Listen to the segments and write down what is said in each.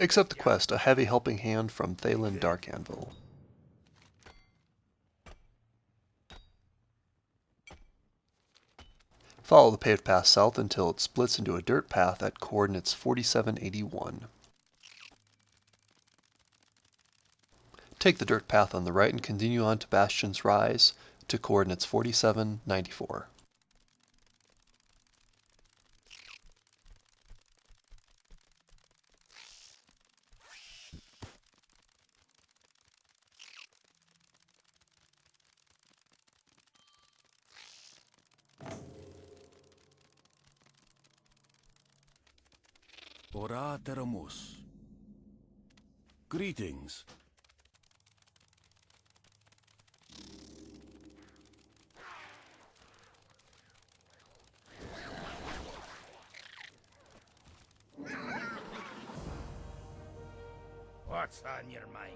Accept the quest, a heavy helping hand from Thaelin Darkanvil. Follow the paved path south until it splits into a dirt path at coordinates 4781. Take the dirt path on the right and continue on to Bastion's Rise to coordinates 4794. Ora Teramus. Greetings. What's on your mind?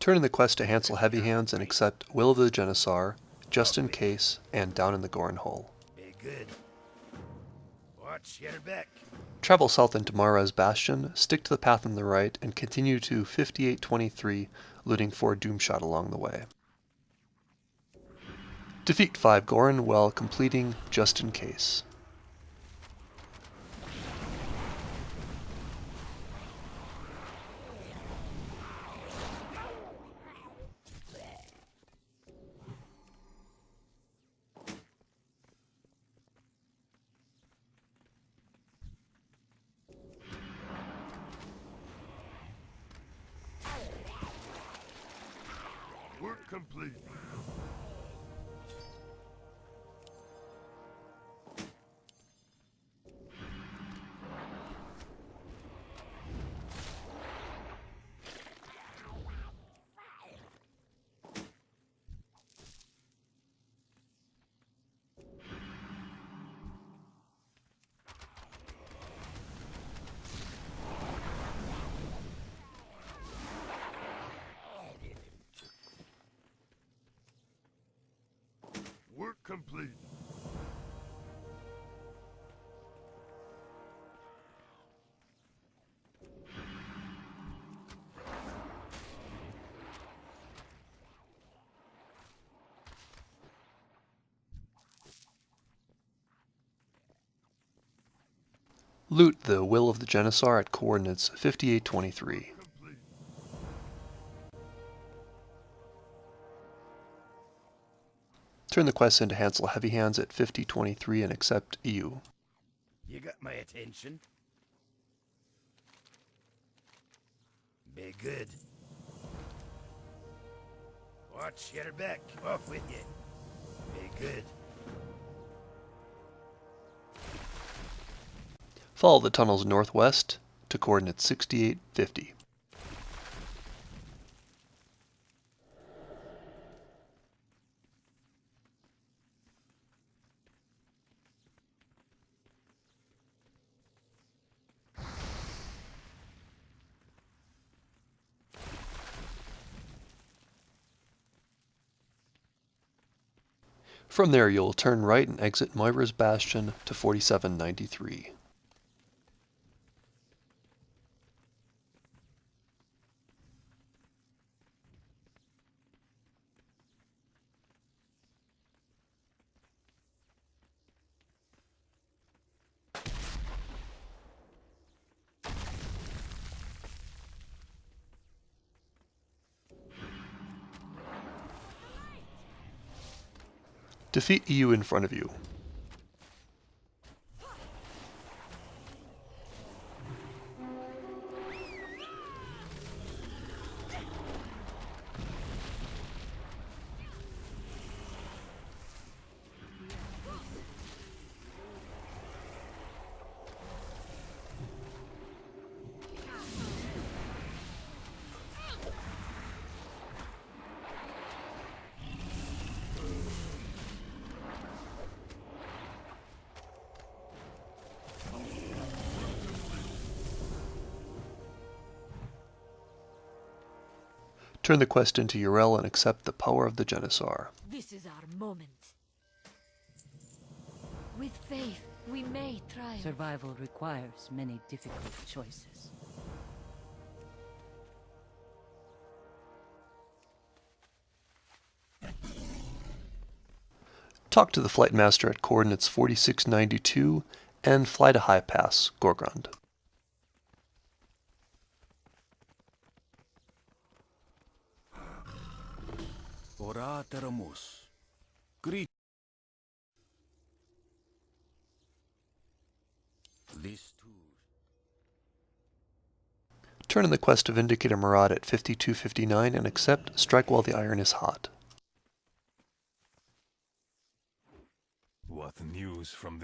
Turn in the quest to Hansel Heavy Hands and accept Will of the Genesaur, Just in Case, and Down in the Goren Hole. Be good. Watch your back. Travel south into Moira's Bastion, stick to the path on the right, and continue to 5823, looting for Doomshot along the way. Defeat 5 Goren while completing Just in Case. Work complete. Work complete. Loot the Will of the Genesaur at coordinates 5823. Turn the quest into Hansel Heavy Hands at 5023 and accept Iyu. You got my attention. Be good. Watch your back. Off with you. Be good. Follow the tunnels northwest to coordinates 6850. From there, you'll turn right and exit Moira's Bastion to 4793. Defeat Iyu in front of you. Turn the quest into Urel and accept the power of the Genesaur. This is our moment. With faith, We may try. Survival requires many difficult choices. Talk to the flight master at coordinates 4692 and fly to High Pass, Gorgrond. Ora teramus. Greet. This too. Turn in the quest to Vindicator Maraad at 5259 and accept Strike While the Iron is Hot. What news from the